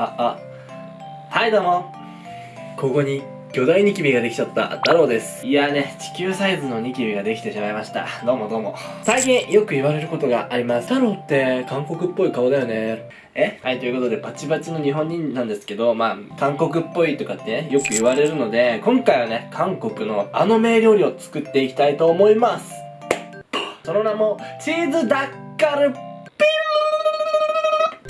ああ。はいどうも。ここに巨大ニキビができちゃった太郎です。いやね地球サイズのニキビができてしまいました。どうもどうも。最近よく言われることがあります。太郎って韓国っぽい顔だよね。え？はいということでバチバチの日本人なんですけどまあ韓国っぽいとかってねよく言われるので今回はね韓国のあの名料理を作っていきたいと思います。その名もチーズダッカル。ピ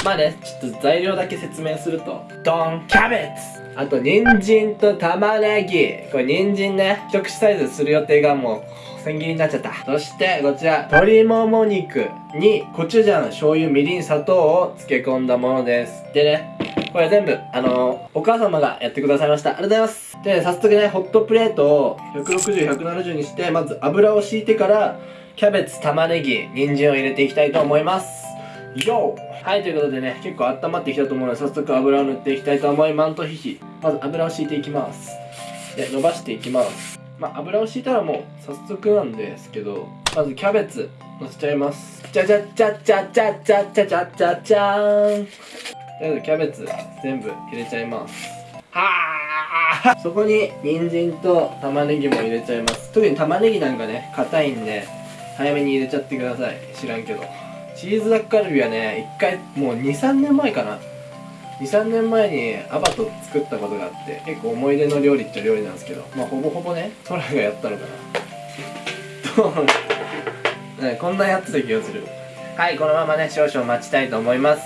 まあね、ちょっと材料だけ説明すると、ドンキャベツあと、人参と玉ねぎ。これ、人参ね、一口サイズする予定がもう、千切りになっちゃった。そして、こちら、鶏もも肉に、コチュジャン、醤油、みりん、砂糖を漬け込んだものです。でね、これ全部、あのー、お母様がやってくださいました。ありがとうございます。で、早速ね、ホットプレートを160、170にして、まず油を敷いてから、キャベツ、玉ねぎ、人参を入れていきたいと思います。よはいということでね結構温まってきたと思うので早速油を塗っていきたいと思いますとひひまず油を敷いていきます。で伸ばしていきます。まあ油を敷いたらもう早速なんですけどまずキャベツのせちゃいます。じゃじゃじゃじゃじゃじゃじゃじゃじゃじゃーんとりあえずキャベツ全部入れちゃいます。はあそこに人参と玉ねぎも入れちゃいます。特に玉ねぎなんかね硬いんで早めに入れちゃってください。知らんけど。チーズダッカルビはね一回もう23年前かな。23年前にアバト作ったことがあって結構思い出の料理っちゃ料理なんですけどまあほぼほぼね空がやったのかな。とねこんなやってた気がする。はいこのままね少々待ちたいと思います。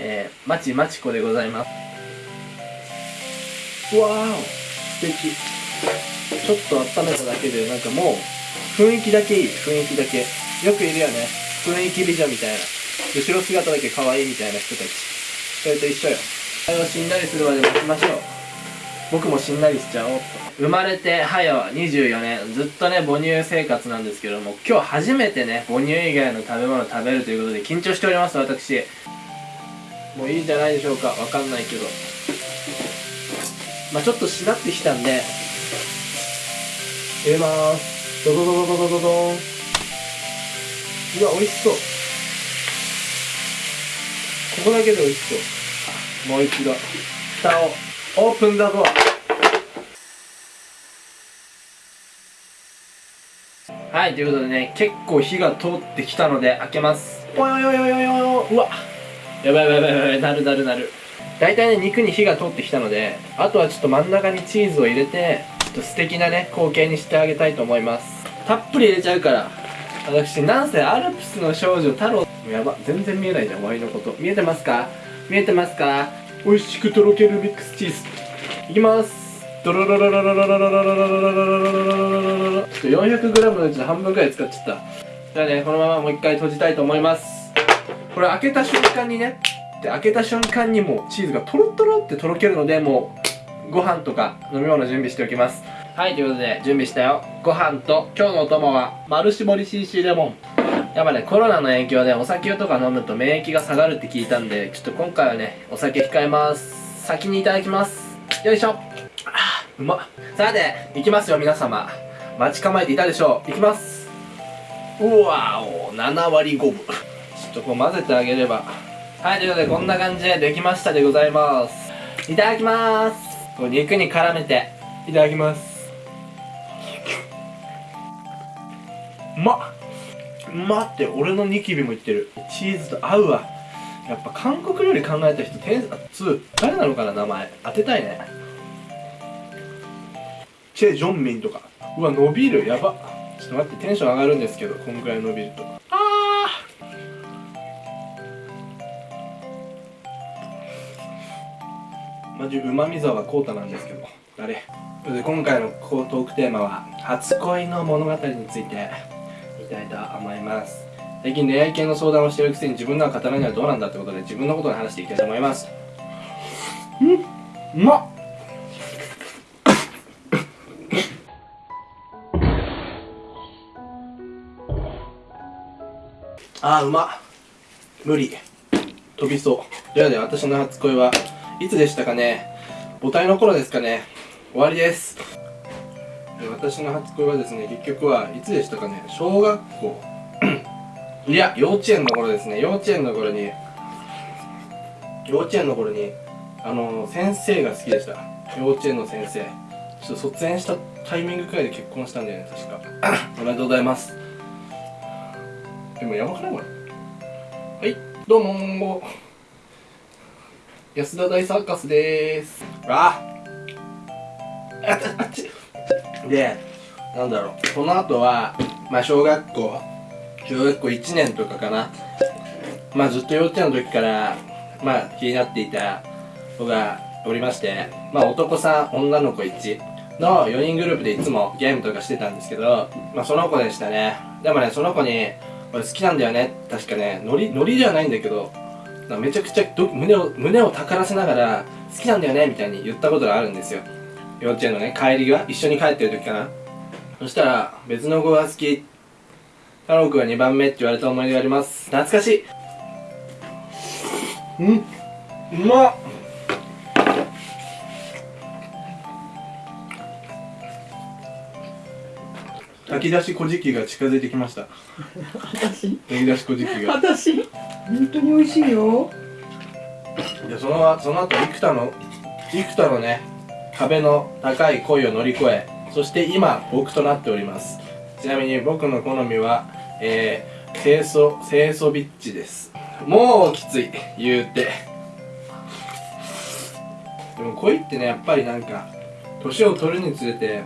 えー、まちまちこでございます。わーお。素敵。ちょっと温めただけでなんかもう雰囲気だけいい。雰囲気だけ。よくいるよね。雰囲気美女みたいな。後ろ姿だけ可愛いみたいな人たち。それと一緒よ。あれをしんなりするまで待ちましょう僕もしんなりしちゃおう。と生まれて早24年ずっとね母乳生活なんですけども今日初めてね母乳以外の食べ物食べるということで緊張しております私。もういいんじゃないでしょうか。わかんないけど。まあちょっとしなってきたんで。入れまーす。ドドドドドドドドン。うわ美味しそう。ここだけで美味しそう。もう一度。蓋を。オープンザドアはいということでね結構火が通ってきたので開けます。およよよよようわ。やばいやばいやばいやばい。なるなるなる。大体ね肉に火が通ってきたのであとはちょっと真ん中にチーズを入れてちょっと素敵なね光景にしてあげたいと思います。たっぷり入れちゃうから。私なんせアルプスの少女太郎やば全然見えないじゃんワイのこと。見えてますか？見えてますか？美味しくとろけるミックスチーズ。いきます。ドロロロロロロロロロロロロロロロロロちょっと 400g のうちの半分ぐらい使っちゃったじゃあねこのままもう一回閉じたいと思いますこれ開けた瞬間にねで開けた瞬間にもうチーズがトロトロってとろけるのでもうご飯とか飲み物準備しておきますはいということで準備したよ。ご飯と今日のお供は丸絞り CC レモン。やっぱねコロナの影響でお酒とか飲むと免疫が下がるって聞いたんでちょっと今回はねお酒控えます。先にいただきます。よいしょ。あうまっ。さていきますよ皆様。待ち構えていたでしょう。いきます。うわお7割5分。ちょっとこう混ぜてあげれば。はいということでこんな感じでできましたでございます。いただきます。こう肉に絡めていただきますまっうまって俺のニキビもいってる。チーズと合うわ。やっぱ韓国料理考えた人天つ誰なのかな名前。当てたいね。チェ・ジョンミンとか。うわ伸びる。やば。ちょっと待ってテンション上がるんですけどこんぐらい伸びると。ああマジうまみ沢コータなんですけど。誰？今回のトークテーマは初恋の物語についていきたいと思います。最近恋愛系の相談をしてるくせに自分のは語らないのはどうなんだってことで自分のことに話していきたいと思います。うんうまっ。あーうまっ。無理。飛びそう。ではで私の初恋はいつでしたかね。母体の頃ですかね。終わりです私の初恋はですね結局はいつでしたかね小学校。いや幼稚園の頃ですね。幼稚園の頃に幼稚園の頃にあの先生が好きでした。幼稚園の先生。ちょっと卒園したタイミングくらいで結婚したんだよね確か。おめでとうございます。でもやばくないこれ。はいどうも安田大サーカスでーす。ああっあっち。でなんだろうこの後はまあ小学校小学校1年とかかな。まあずっと幼稚園の時からまあ気になっていた子がおりましてまあ男さん女の子1の4人グループでいつもゲームとかしてたんですけどまあその子でしたね。でもねその子に俺好きなんだよね。確かねノリノリじゃないんだけどめちゃくちゃ胸を胸をたからせながら好きなんだよねみたいに言ったことがあるんですよ。幼稚園のね帰り際一緒に帰ってる時かな。そしたら別の子が好き。太郎くんが2番目って言われた思い出があります。懐かしい。うん。うまっ。炊き出し小じきが近づいてきました。私？炊き出し小じきが。私？本当に美味しいよ。でそのその後幾多の幾多のね壁の高い恋を乗り越えそして今僕となっております。ちなみに僕の好みはえー、清楚清楚ビッチです。もうきつい言うて。でも恋ってねやっぱりなんか年を取るにつれて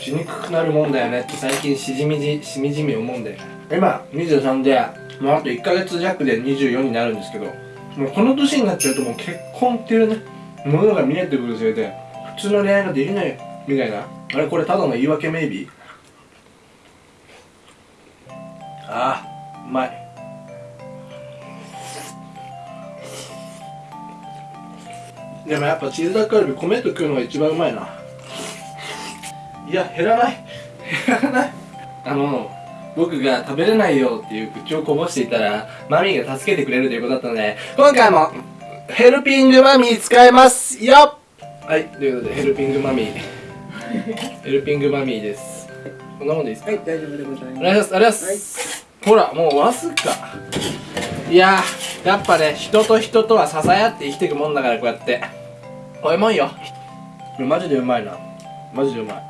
しにくくなるもんだよねって最近しじみじしみじみ思うんで今23でもうあと1ヶ月弱で24になるんですけどもうこの年になっちゃうともう結婚っていうねものが見えてくるせいで普通の恋愛ができないみたいな？あれこれただの言い訳メイビーああうまい。でもやっぱチーズダッカルビ米と食うのが一番うまいな。いや減らない？減らない？あの僕が食べれないよっていう口をこぼしていたらマミーが助けてくれるということだったので今回もヘルピングマミー使えます。よっ！はいということでヘルピングマミー。ヘルピングマミーです。こんなもんでいいですか？はい大丈夫でございおます。願いします。ありがとうございます、ほらもうわずか。いやーやっぱね人と人とは支え合って生きていくもんだからこうやって。おいもんよ。これマジでうまいな。マジでうまい。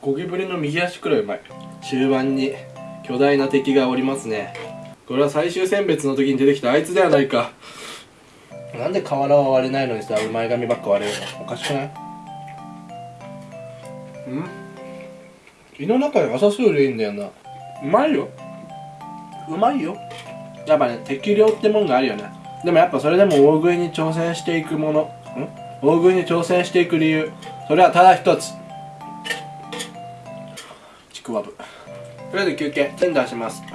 ゴキブリの右足くらいうまい。中盤に巨大な敵がおりますね。これは最終選別の時に出てきたあいつではないかなんで瓦は割れないのにさ前髪ばっか割れるの？おかしくない？ん？胃の中に朝スールいいんだよな。うまいよ。うまいよ。やっぱね適量ってもんがあるよね。でもやっぱそれでも大食いに挑戦していくもの。ん？大食いに挑戦していく理由。それはただ一つ。ちくわぶ。とりあえず休憩。テンダーします。は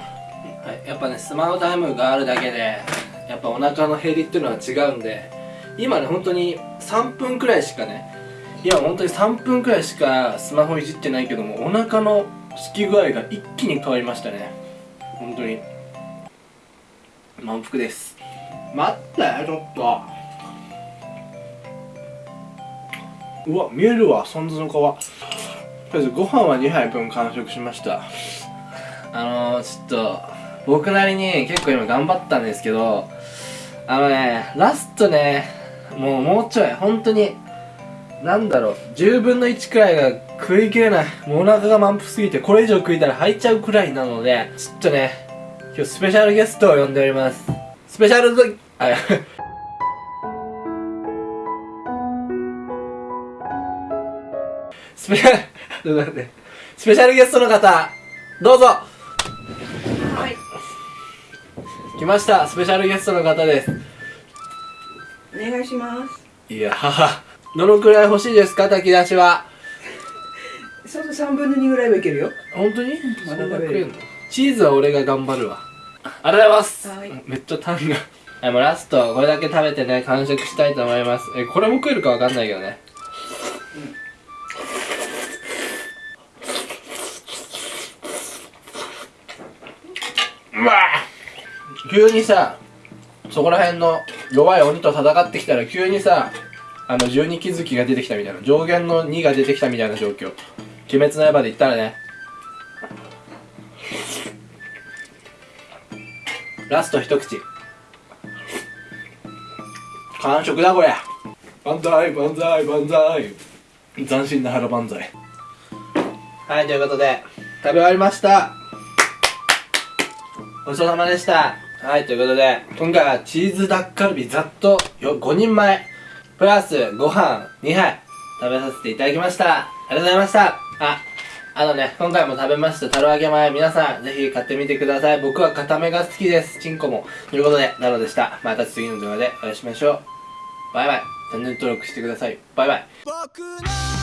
いやっぱねスマホタイムがあるだけでやっぱお腹の減りっていうのは違うんで今ね本当に3分くらいしかね今本当に3分くらいしかスマホいじってないけどもお腹のすき具合が一気に変わりましたね。本当に。満腹です。待ってちょっと。うわ見えるわサンズの皮とりあえずご飯は2杯分完食しました。あのー、ちょっと僕なりに結構今頑張ったんですけどあのねラストねもうもうちょい本当になんだろう10分の1くらいが食い切れないもうお腹が満腹すぎてこれ以上食いたら吐いちゃうくらいなのでちょっとね今日スペシャルゲストを呼んでおります。スペシャルドあ スペシャルスペシャルゲストの方どうぞ。来ました。スペシャルゲストの方です。お願いします。いやはどのくらい欲しいですか？炊き出しは。そうそう3分の2ぐらいはいけるよ。本当に？まだそんな食べる食えんの？チーズは俺が頑張るわ。ありがとうございます。はいめっちゃタンが。はいもうラストこれだけ食べてね完食したいと思います。えこれも食えるかわかんないけどね。うわ急にさそこら辺の弱い鬼と戦ってきたら急にさあの十二気づきが出てきたみたいな上限の2が出てきたみたいな状況。鬼滅の刃で言ったらね。ラスト一口。完食だこれ万歳万歳万歳。斬新な腹万歳。はいということで食べ終わりました。ごちそうさまでした。はいということで今回はチーズダッカルビざっと5人前プラスご飯2杯食べさせていただきましたありがとうございましたああのね、今回も食べました、タロ揚げ前、皆さん、ぜひ買ってみてください。僕は固めが好きです。チンコも。ということで、ナロでした。また次の動画でお会いしましょう。バイバイ。チャンネル登録してください。バイバイ。